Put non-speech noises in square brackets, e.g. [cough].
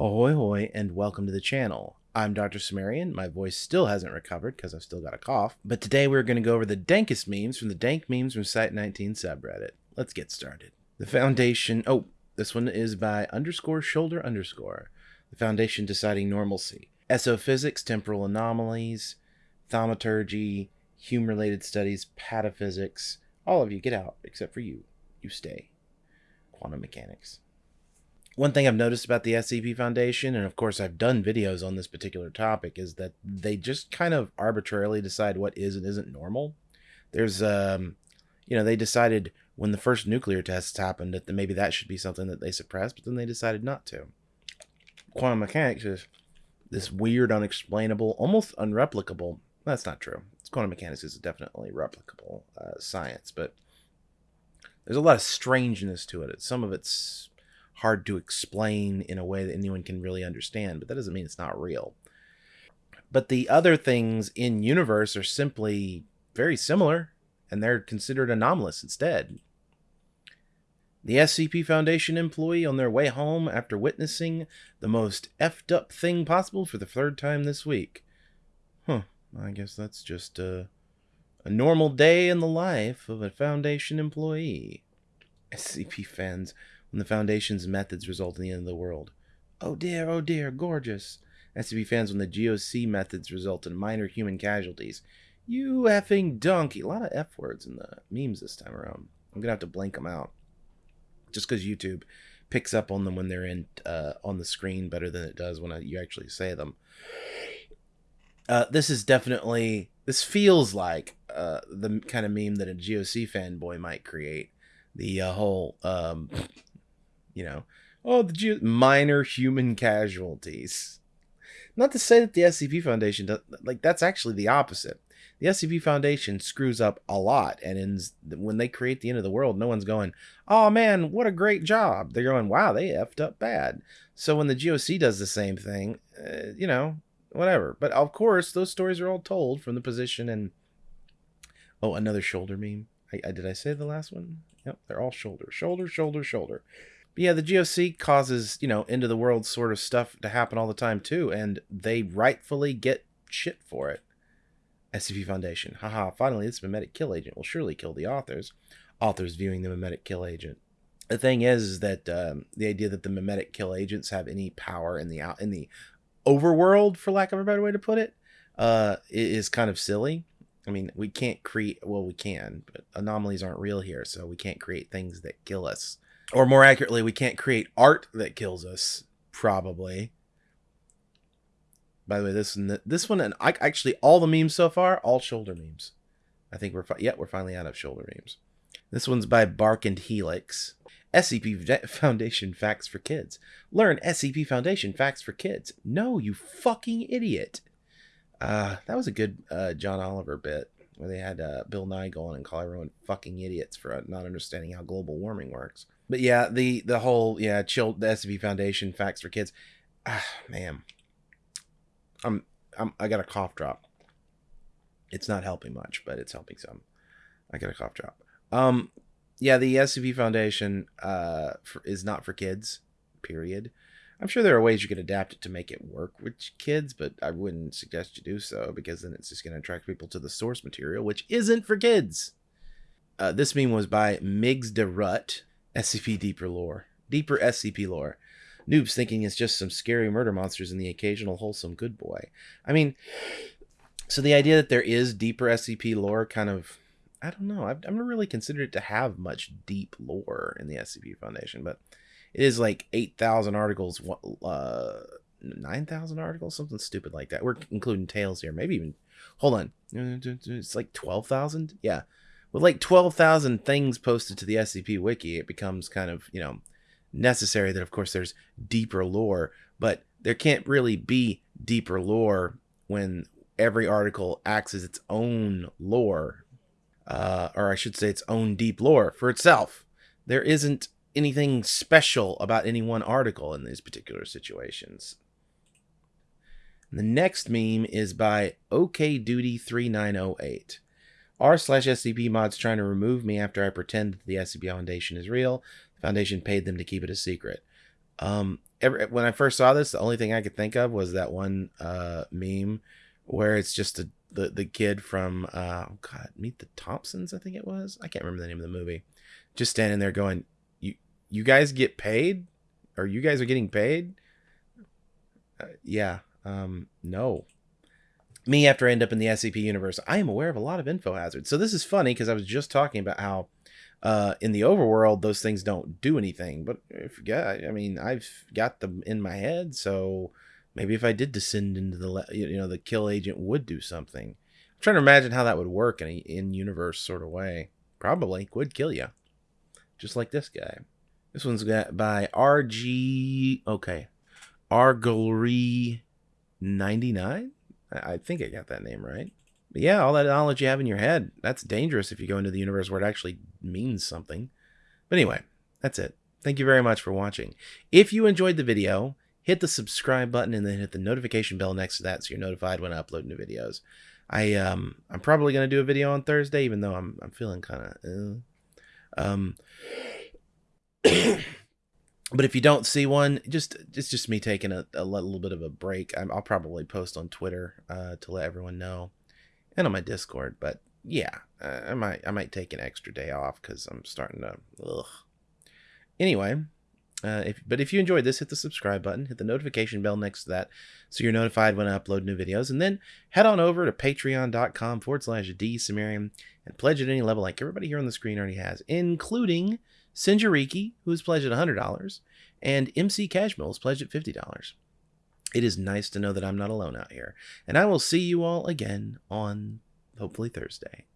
Ahoy hoy and welcome to the channel. I'm Dr. Sumerian. My voice still hasn't recovered because I've still got a cough. But today we're going to go over the dankest memes from the Dank Memes from Site 19 subreddit. Let's get started. The Foundation. Oh, this one is by underscore shoulder underscore. The Foundation deciding normalcy. Esophysics, temporal anomalies, thaumaturgy, hume related studies, pataphysics. All of you get out except for you. You stay. Quantum mechanics. One thing I've noticed about the SCP Foundation, and of course I've done videos on this particular topic, is that they just kind of arbitrarily decide what is and isn't normal. There's, um, you know, they decided when the first nuclear tests happened that maybe that should be something that they suppressed, but then they decided not to. Quantum mechanics is this weird, unexplainable, almost unreplicable. That's not true. Quantum mechanics is definitely replicable uh, science, but there's a lot of strangeness to it. Some of it's hard to explain in a way that anyone can really understand, but that doesn't mean it's not real. But the other things in universe are simply very similar, and they're considered anomalous instead. The SCP Foundation employee on their way home after witnessing the most effed up thing possible for the third time this week. Huh, I guess that's just a, a normal day in the life of a Foundation employee. SCP fans when the Foundation's methods result in the end of the world. Oh dear, oh dear, gorgeous. SCP fans when the GOC methods result in minor human casualties. You effing donkey. A lot of F words in the memes this time around. I'm going to have to blank them out. Just because YouTube picks up on them when they're in uh, on the screen better than it does when you actually say them. Uh, this is definitely, this feels like uh, the kind of meme that a GOC fanboy might create. The uh, whole um, you know, oh, the Jew- minor human casualties. Not to say that the SCP Foundation does, like that's actually the opposite. The SCP Foundation screws up a lot, and in, when they create the end of the world, no one's going, "Oh man, what a great job!" They're going, "Wow, they effed up bad." So when the GOC does the same thing, uh, you know, whatever. But of course, those stories are all told from the position and oh, another shoulder meme. I, I did I say the last one? Yep, they're all shoulder, shoulder, shoulder, shoulder. But yeah, the GOC causes, you know, end of the world sort of stuff to happen all the time too, and they rightfully get shit for it. SCP Foundation. Haha, finally, this memetic kill agent will surely kill the authors. Authors viewing the memetic kill agent. The thing is, is that um, the idea that the memetic kill agents have any power in the out in the overworld, for lack of a better way to put it, uh, is kind of silly. I mean, we can't create. Well, we can, but anomalies aren't real here, so we can't create things that kill us or more accurately, we can't create art that kills us. Probably. By the way, this one, this one, and I, actually all the memes so far, all shoulder memes. I think we're yeah, we're finally out of shoulder memes. This one's by Bark and Helix. SCP Foundation Facts for Kids. Learn SCP Foundation Facts for Kids. No, you fucking idiot. Uh, that was a good uh, John Oliver bit where they had uh, Bill Nye going and call everyone fucking idiots for not understanding how global warming works. But yeah, the the whole yeah, chill the SCP Foundation facts for kids. Ah, man, I'm I'm I got a cough drop. It's not helping much, but it's helping some. I got a cough drop. Um, yeah, the SCP Foundation uh for, is not for kids. Period. I'm sure there are ways you could adapt it to make it work with kids, but I wouldn't suggest you do so because then it's just going to attract people to the source material, which isn't for kids. Uh, this meme was by Migs de Rut. SCP Deeper lore. Deeper SCP lore. Noobs thinking it's just some scary murder monsters and the occasional wholesome good boy. I mean, so the idea that there is deeper SCP lore kind of, I don't know. I've, I've never really considered it to have much deep lore in the SCP Foundation, but it is like 8,000 articles, uh, 9,000 articles, something stupid like that. We're including tales here. Maybe even, hold on. It's like 12,000? Yeah with like 12,000 things posted to the SCP wiki, it becomes kind of, you know, necessary that of course there's deeper lore, but there can't really be deeper lore when every article acts as its own lore, uh, or I should say its own deep lore for itself. There isn't anything special about any one article in these particular situations. The next meme is by OKDuty3908. r slash SCP mods trying to remove me after I pretend that the SCP Foundation is real. The Foundation paid them to keep it a secret. Um, every, when I first saw this, the only thing I could think of was that one uh, meme where it's just a, the the kid from uh, oh God, Meet the Thompsons, I think it was. I can't remember the name of the movie. Just standing there going, "You guys get paid, or you guys are getting paid?" Uh, yeah. Um, no. Me after I end up in the SCP universe, I am aware of a lot of info hazards. So this is funny because I was just talking about how uh, in the overworld those things don't do anything. But if yeah, I mean, I've got them in my head, so maybe if I did descend into the you know the kill agent would do something. I'm trying to imagine how that would work in a in universe sort of way. Probably would kill you, just like this guy. This one's got by RG. Okay, Arglery 99. I think I got that name right. But yeah, all that knowledge you have in your head, that's dangerous if you go into the universe where it actually means something. But anyway, that's it. Thank you very much for watching. If you enjoyed the video, hit the subscribe button and then hit the notification bell next to that so you're notified when I upload new videos. I um I'm probably gonna do a video on Thursday, even though I'm I'm feeling kind of uh, um. [coughs] but if you don't see one, just it's just me taking a, a little bit of a break. i will probably post on Twitter uh, to let everyone know, and on my Discord. But yeah, uh, I might I might take an extra day off because I'm starting to. Ugh. Anyway, uh, if but if you enjoyed this, hit the subscribe button, hit the notification bell next to that, so you're notified when I upload new videos, and then head on over to patreon.com forward slash d and pledge at any level, like everybody here on the screen already has, including Sinjariki, who has pledged at $100, and MC Cashmill has pledged at $50. It is nice to know that I'm not alone out here, and I will see you all again on hopefully Thursday.